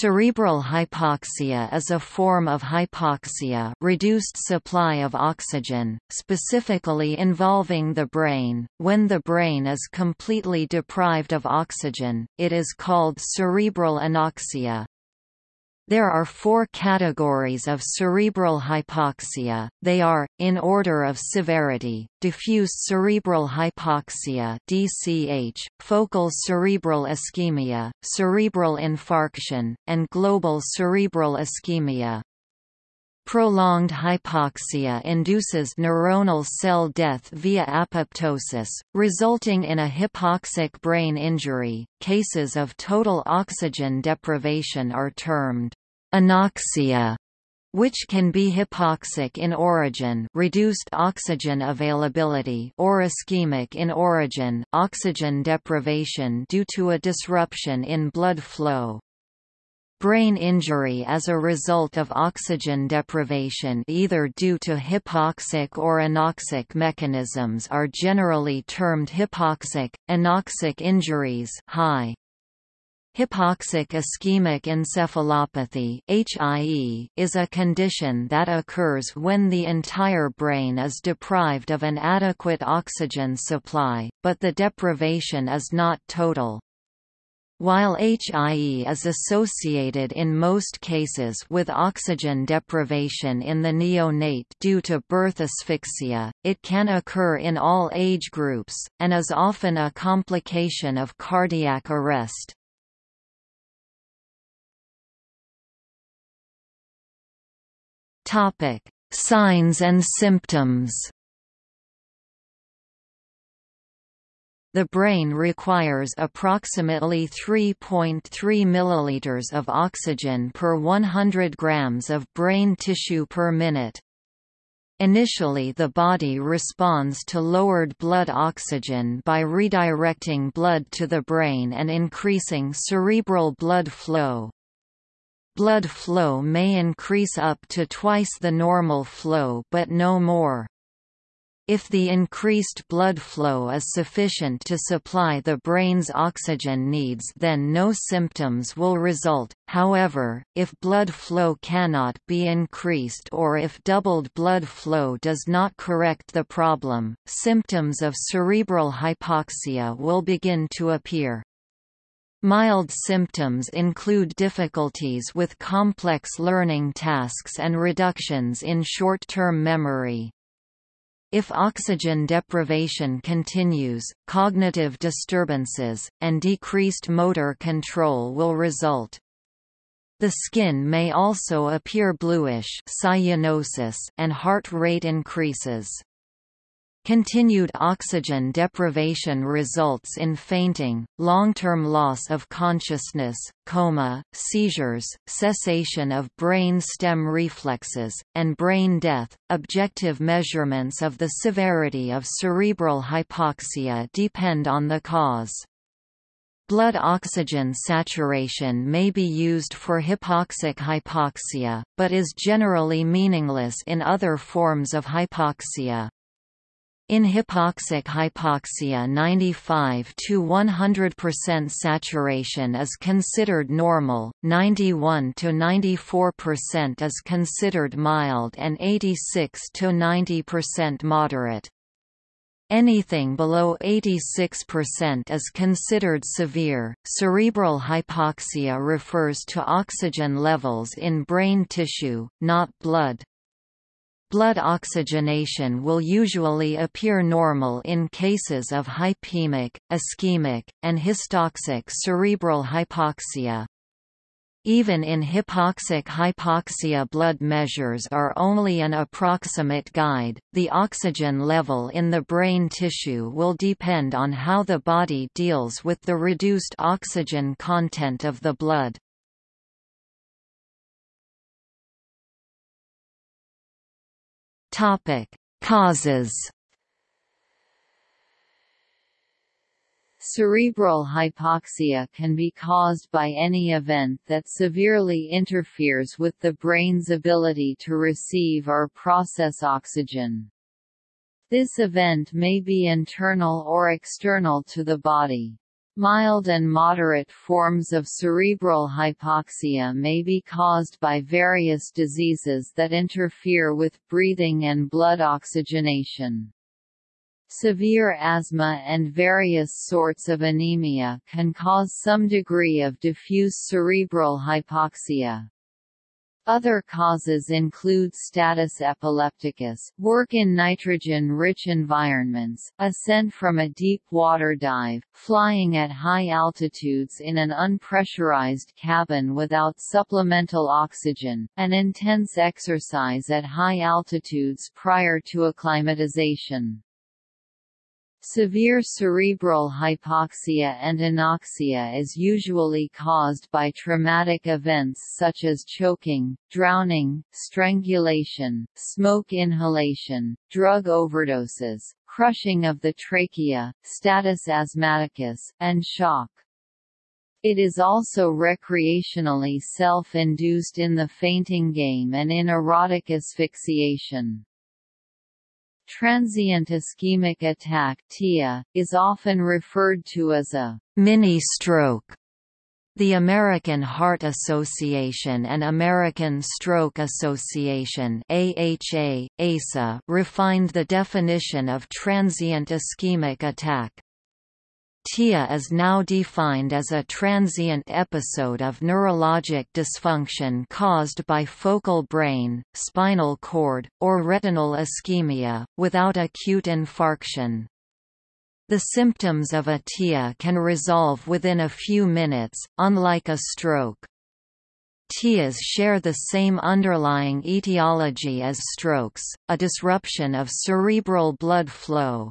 Cerebral hypoxia is a form of hypoxia reduced supply of oxygen, specifically involving the brain. When the brain is completely deprived of oxygen, it is called cerebral anoxia. There are four categories of cerebral hypoxia, they are, in order of severity, diffuse cerebral hypoxia DCH, focal cerebral ischemia, cerebral infarction, and global cerebral ischemia. Prolonged hypoxia induces neuronal cell death via apoptosis, resulting in a hypoxic brain injury. Cases of total oxygen deprivation are termed anoxia which can be hypoxic in origin reduced oxygen availability or ischemic in origin oxygen deprivation due to a disruption in blood flow. Brain injury as a result of oxygen deprivation either due to hypoxic or anoxic mechanisms are generally termed hypoxic, anoxic injuries high. Hypoxic ischemic encephalopathy (HIE) is a condition that occurs when the entire brain is deprived of an adequate oxygen supply, but the deprivation is not total. While HIE is associated in most cases with oxygen deprivation in the neonate due to birth asphyxia, it can occur in all age groups, and is often a complication of cardiac arrest. Topic: Signs and symptoms. The brain requires approximately 3.3 ml of oxygen per 100 grams of brain tissue per minute. Initially the body responds to lowered blood oxygen by redirecting blood to the brain and increasing cerebral blood flow. Blood flow may increase up to twice the normal flow but no more. If the increased blood flow is sufficient to supply the brain's oxygen needs then no symptoms will result, however, if blood flow cannot be increased or if doubled blood flow does not correct the problem, symptoms of cerebral hypoxia will begin to appear. Mild symptoms include difficulties with complex learning tasks and reductions in short-term memory. If oxygen deprivation continues, cognitive disturbances, and decreased motor control will result. The skin may also appear bluish cyanosis and heart rate increases. Continued oxygen deprivation results in fainting, long-term loss of consciousness, coma, seizures, cessation of brain stem reflexes, and brain death. Objective measurements of the severity of cerebral hypoxia depend on the cause. Blood oxygen saturation may be used for hypoxic hypoxia, but is generally meaningless in other forms of hypoxia. In hypoxic hypoxia 95 to 100% saturation is considered normal, 91 to 94% is considered mild and 86 to 90% moderate. Anything below 86% is considered severe. Cerebral hypoxia refers to oxygen levels in brain tissue, not blood. Blood oxygenation will usually appear normal in cases of hypemic, ischemic, and histotoxic cerebral hypoxia. Even in hypoxic hypoxia blood measures are only an approximate guide, the oxygen level in the brain tissue will depend on how the body deals with the reduced oxygen content of the blood. Topic: Causes. Cerebral hypoxia can be caused by any event that severely interferes with the brain's ability to receive or process oxygen. This event may be internal or external to the body. Mild and moderate forms of cerebral hypoxia may be caused by various diseases that interfere with breathing and blood oxygenation. Severe asthma and various sorts of anemia can cause some degree of diffuse cerebral hypoxia. Other causes include status epilepticus, work in nitrogen-rich environments, ascent from a deep water dive, flying at high altitudes in an unpressurized cabin without supplemental oxygen, and intense exercise at high altitudes prior to acclimatization. Severe cerebral hypoxia and anoxia is usually caused by traumatic events such as choking, drowning, strangulation, smoke inhalation, drug overdoses, crushing of the trachea, status asthmaticus, and shock. It is also recreationally self-induced in the fainting game and in erotic asphyxiation. Transient ischemic attack TIA, is often referred to as a mini-stroke. The American Heart Association and American Stroke Association AHA, ASA refined the definition of transient ischemic attack. TIA is now defined as a transient episode of neurologic dysfunction caused by focal brain, spinal cord, or retinal ischemia, without acute infarction. The symptoms of a TIA can resolve within a few minutes, unlike a stroke. TIAs share the same underlying etiology as strokes, a disruption of cerebral blood flow.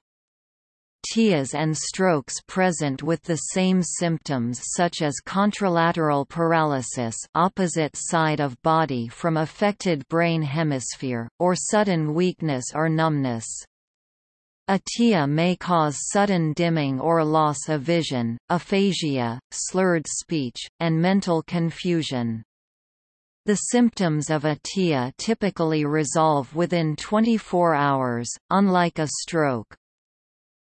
TIAs and strokes present with the same symptoms such as contralateral paralysis opposite side of body from affected brain hemisphere, or sudden weakness or numbness. A TIA may cause sudden dimming or loss of vision, aphasia, slurred speech, and mental confusion. The symptoms of a TIA typically resolve within 24 hours, unlike a stroke.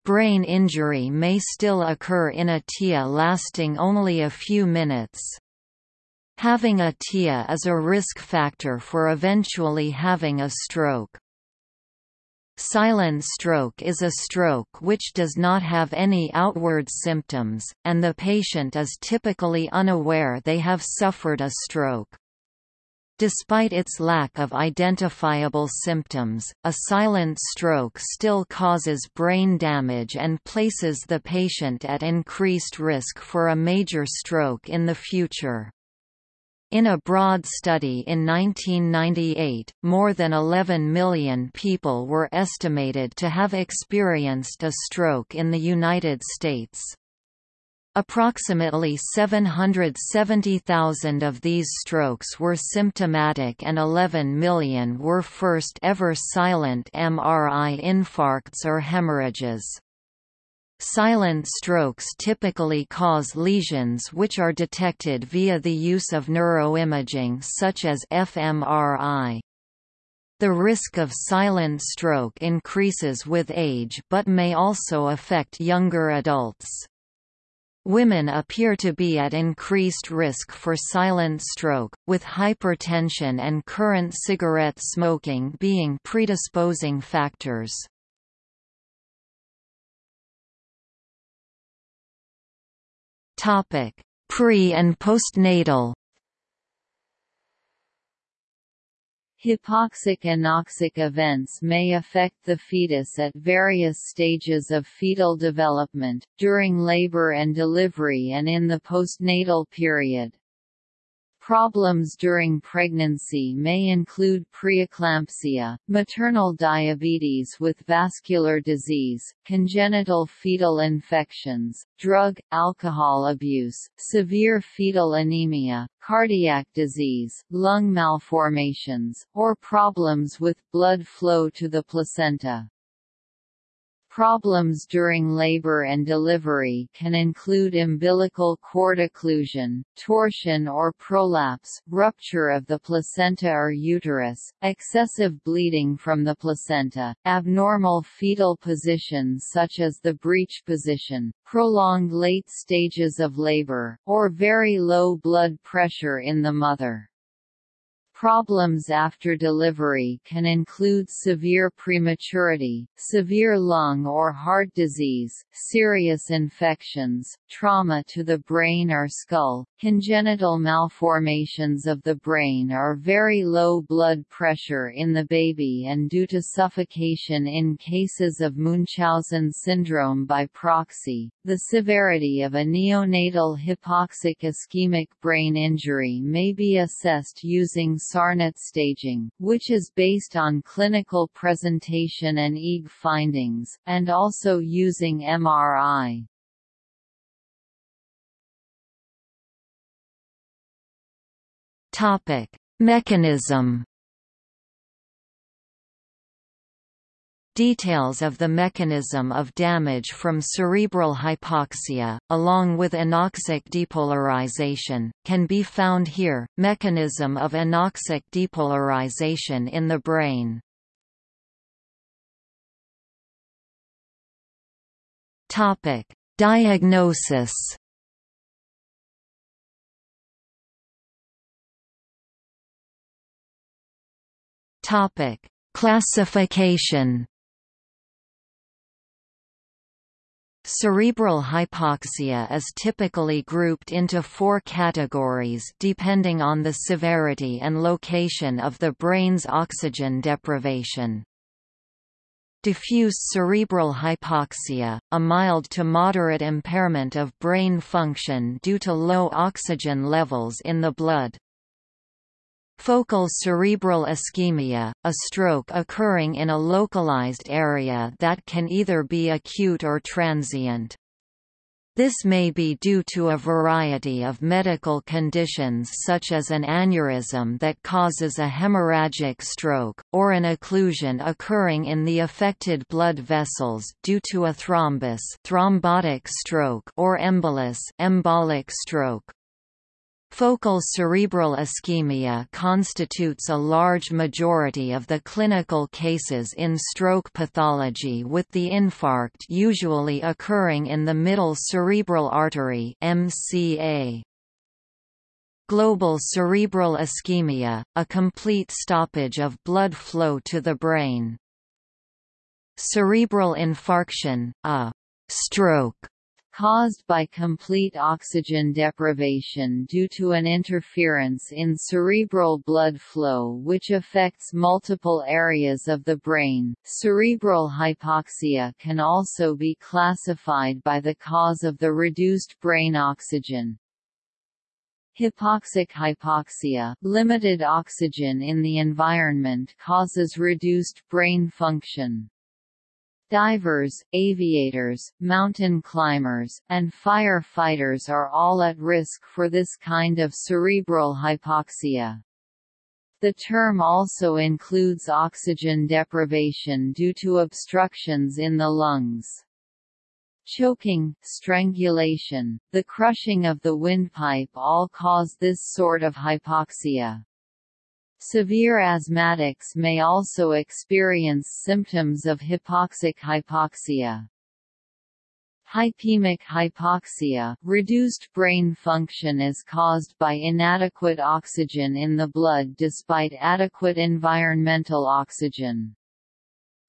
Brain injury may still occur in a TIA lasting only a few minutes. Having a TIA is a risk factor for eventually having a stroke. Silent stroke is a stroke which does not have any outward symptoms, and the patient is typically unaware they have suffered a stroke. Despite its lack of identifiable symptoms, a silent stroke still causes brain damage and places the patient at increased risk for a major stroke in the future. In a broad study in 1998, more than 11 million people were estimated to have experienced a stroke in the United States. Approximately 770,000 of these strokes were symptomatic and 11 million were first-ever silent MRI infarcts or hemorrhages. Silent strokes typically cause lesions which are detected via the use of neuroimaging such as fMRI. The risk of silent stroke increases with age but may also affect younger adults. Women appear to be at increased risk for silent stroke, with hypertension and current cigarette smoking being predisposing factors. Pre- and postnatal Hypoxic-anoxic events may affect the fetus at various stages of fetal development, during labor and delivery and in the postnatal period. Problems during pregnancy may include preeclampsia, maternal diabetes with vascular disease, congenital fetal infections, drug, alcohol abuse, severe fetal anemia, cardiac disease, lung malformations, or problems with blood flow to the placenta. Problems during labor and delivery can include umbilical cord occlusion, torsion or prolapse, rupture of the placenta or uterus, excessive bleeding from the placenta, abnormal fetal positions such as the breech position, prolonged late stages of labor, or very low blood pressure in the mother. Problems after delivery can include severe prematurity, severe lung or heart disease, serious infections, trauma to the brain or skull, congenital malformations of the brain or very low blood pressure in the baby and due to suffocation in cases of Munchausen syndrome by proxy. The severity of a neonatal hypoxic ischemic brain injury may be assessed using Sarnat staging, which is based on clinical presentation and EEG findings, and also using MRI. Mechanism Details of the mechanism of damage from cerebral hypoxia, along with anoxic depolarization, can be found here. Mechanism of anoxic depolarization in the brain. Topic: Diagnosis. Topic: Classification. Cerebral hypoxia is typically grouped into four categories depending on the severity and location of the brain's oxygen deprivation. Diffuse cerebral hypoxia, a mild to moderate impairment of brain function due to low oxygen levels in the blood. Focal cerebral ischemia, a stroke occurring in a localized area that can either be acute or transient. This may be due to a variety of medical conditions such as an aneurysm that causes a hemorrhagic stroke, or an occlusion occurring in the affected blood vessels due to a thrombus thrombotic stroke or embolus embolic stroke. Focal cerebral ischemia constitutes a large majority of the clinical cases in stroke pathology with the infarct usually occurring in the middle cerebral artery MCA. Global cerebral ischemia, a complete stoppage of blood flow to the brain. Cerebral infarction, a stroke caused by complete oxygen deprivation due to an interference in cerebral blood flow which affects multiple areas of the brain. Cerebral hypoxia can also be classified by the cause of the reduced brain oxygen. Hypoxic hypoxia, limited oxygen in the environment causes reduced brain function. Divers, aviators, mountain climbers, and fire-fighters are all at risk for this kind of cerebral hypoxia. The term also includes oxygen deprivation due to obstructions in the lungs. Choking, strangulation, the crushing of the windpipe all cause this sort of hypoxia. Severe asthmatics may also experience symptoms of hypoxic hypoxia. Hypemic hypoxia reduced brain function is caused by inadequate oxygen in the blood despite adequate environmental oxygen.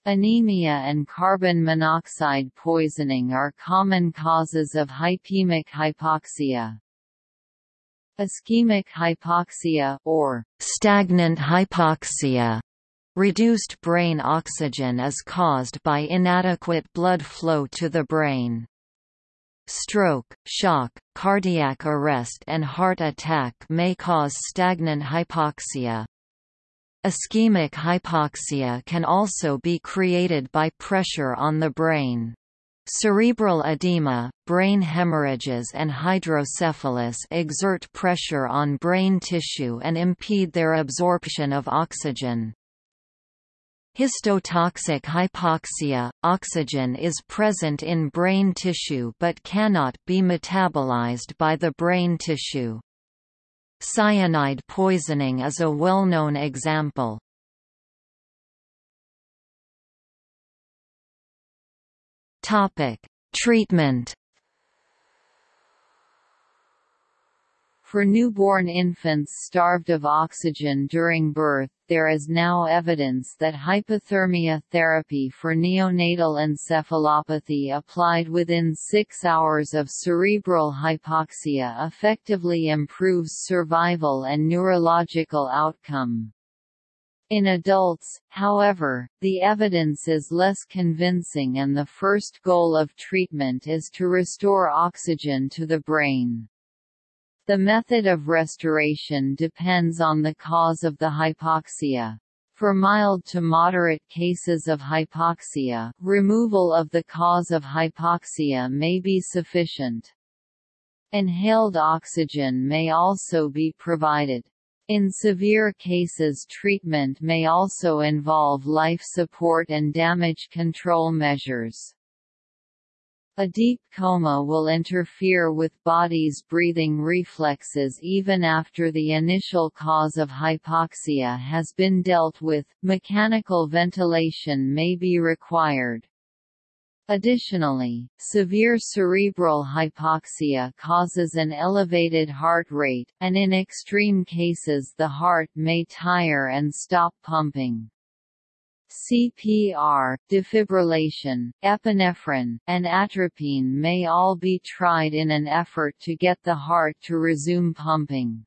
Anemia and carbon monoxide poisoning are common causes of hypemic hypoxia. Ischemic hypoxia or stagnant hypoxia Reduced brain oxygen is caused by inadequate blood flow to the brain. Stroke, shock, cardiac arrest and heart attack may cause stagnant hypoxia. Ischemic hypoxia can also be created by pressure on the brain. Cerebral edema, brain hemorrhages and hydrocephalus exert pressure on brain tissue and impede their absorption of oxygen. Histotoxic hypoxia – Oxygen is present in brain tissue but cannot be metabolized by the brain tissue. Cyanide poisoning is a well-known example. Treatment For newborn infants starved of oxygen during birth, there is now evidence that hypothermia therapy for neonatal encephalopathy applied within six hours of cerebral hypoxia effectively improves survival and neurological outcome. In adults, however, the evidence is less convincing and the first goal of treatment is to restore oxygen to the brain. The method of restoration depends on the cause of the hypoxia. For mild to moderate cases of hypoxia, removal of the cause of hypoxia may be sufficient. Inhaled oxygen may also be provided. In severe cases treatment may also involve life support and damage control measures. A deep coma will interfere with body's breathing reflexes even after the initial cause of hypoxia has been dealt with, mechanical ventilation may be required. Additionally, severe cerebral hypoxia causes an elevated heart rate, and in extreme cases the heart may tire and stop pumping. CPR, defibrillation, epinephrine, and atropine may all be tried in an effort to get the heart to resume pumping.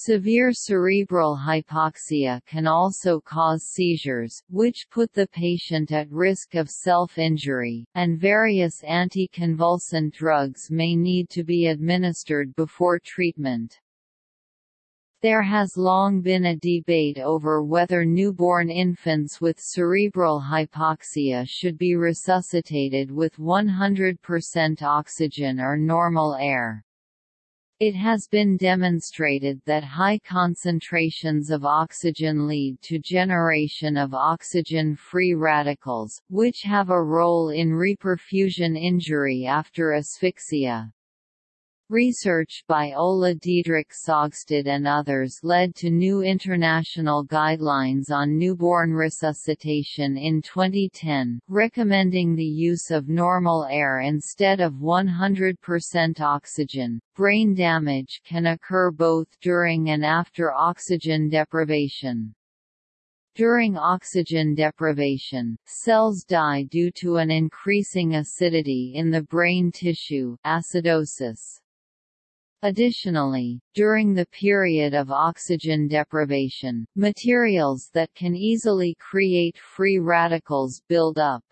Severe cerebral hypoxia can also cause seizures, which put the patient at risk of self-injury, and various anticonvulsant drugs may need to be administered before treatment. There has long been a debate over whether newborn infants with cerebral hypoxia should be resuscitated with 100% oxygen or normal air. It has been demonstrated that high concentrations of oxygen lead to generation of oxygen-free radicals, which have a role in reperfusion injury after asphyxia. Research by Ola Didrik Saugstad and others led to new international guidelines on newborn resuscitation in 2010, recommending the use of normal air instead of 100% oxygen. Brain damage can occur both during and after oxygen deprivation. During oxygen deprivation, cells die due to an increasing acidity in the brain tissue acidosis. Additionally, during the period of oxygen deprivation, materials that can easily create free radicals build up.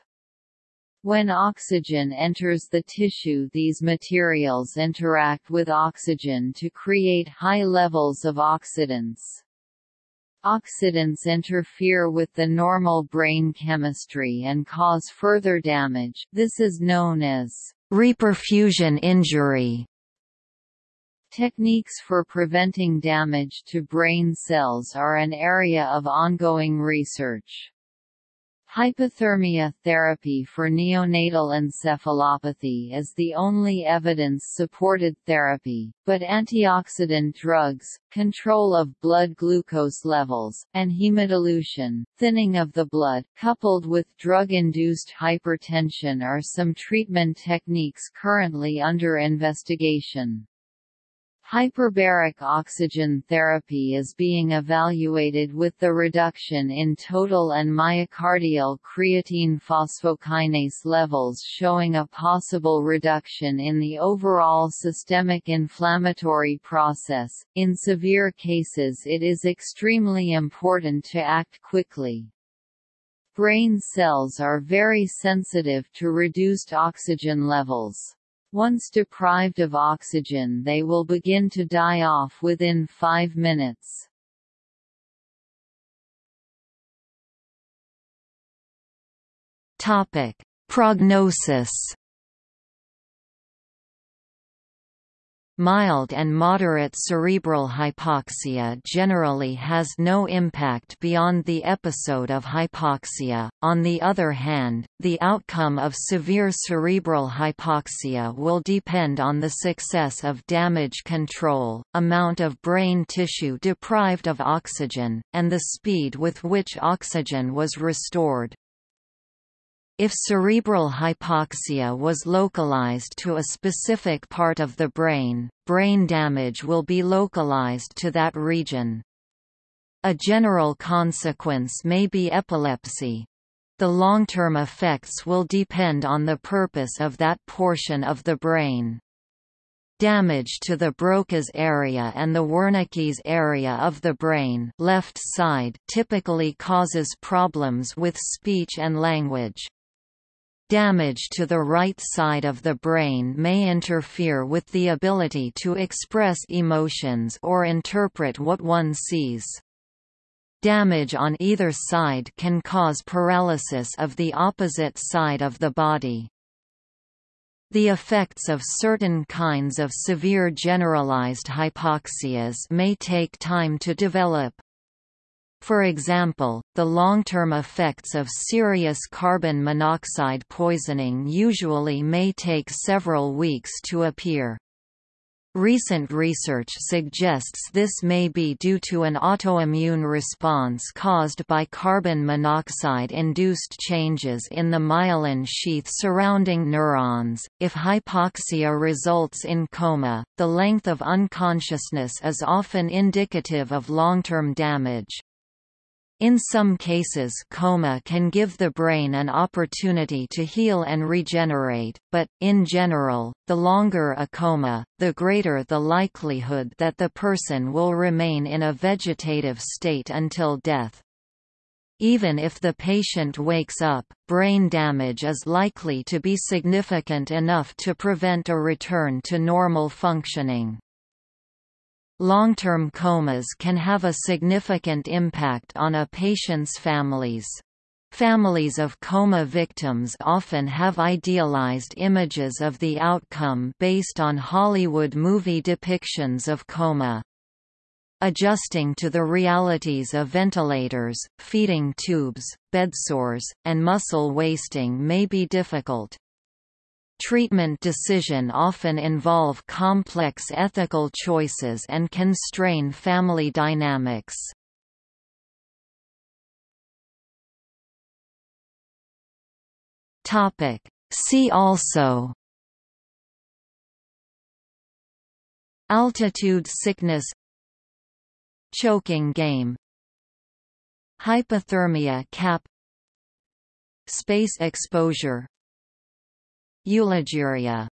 When oxygen enters the tissue these materials interact with oxygen to create high levels of oxidants. Oxidants interfere with the normal brain chemistry and cause further damage this is known as reperfusion injury. Techniques for preventing damage to brain cells are an area of ongoing research. Hypothermia therapy for neonatal encephalopathy is the only evidence-supported therapy, but antioxidant drugs, control of blood glucose levels, and hemodilution, thinning of the blood, coupled with drug-induced hypertension are some treatment techniques currently under investigation. Hyperbaric oxygen therapy is being evaluated with the reduction in total and myocardial creatine phosphokinase levels showing a possible reduction in the overall systemic inflammatory process. In severe cases, it is extremely important to act quickly. Brain cells are very sensitive to reduced oxygen levels. Once deprived of oxygen they will begin to die off within five minutes. Prognosis Mild and moderate cerebral hypoxia generally has no impact beyond the episode of hypoxia. On the other hand, the outcome of severe cerebral hypoxia will depend on the success of damage control, amount of brain tissue deprived of oxygen, and the speed with which oxygen was restored. If cerebral hypoxia was localized to a specific part of the brain, brain damage will be localized to that region. A general consequence may be epilepsy. The long-term effects will depend on the purpose of that portion of the brain. Damage to the Broca's area and the Wernicke's area of the brain left side typically causes problems with speech and language. Damage to the right side of the brain may interfere with the ability to express emotions or interpret what one sees. Damage on either side can cause paralysis of the opposite side of the body. The effects of certain kinds of severe generalized hypoxias may take time to develop. For example, the long-term effects of serious carbon monoxide poisoning usually may take several weeks to appear. Recent research suggests this may be due to an autoimmune response caused by carbon monoxide-induced changes in the myelin sheath surrounding neurons. If hypoxia results in coma, the length of unconsciousness is often indicative of long-term damage. In some cases coma can give the brain an opportunity to heal and regenerate, but, in general, the longer a coma, the greater the likelihood that the person will remain in a vegetative state until death. Even if the patient wakes up, brain damage is likely to be significant enough to prevent a return to normal functioning. Long-term comas can have a significant impact on a patient's families. Families of coma victims often have idealized images of the outcome based on Hollywood movie depictions of coma. Adjusting to the realities of ventilators, feeding tubes, bedsores, and muscle wasting may be difficult. Treatment decision often involve complex ethical choices and can strain family dynamics. See also Altitude sickness Choking game Hypothermia cap Space exposure Eulaguria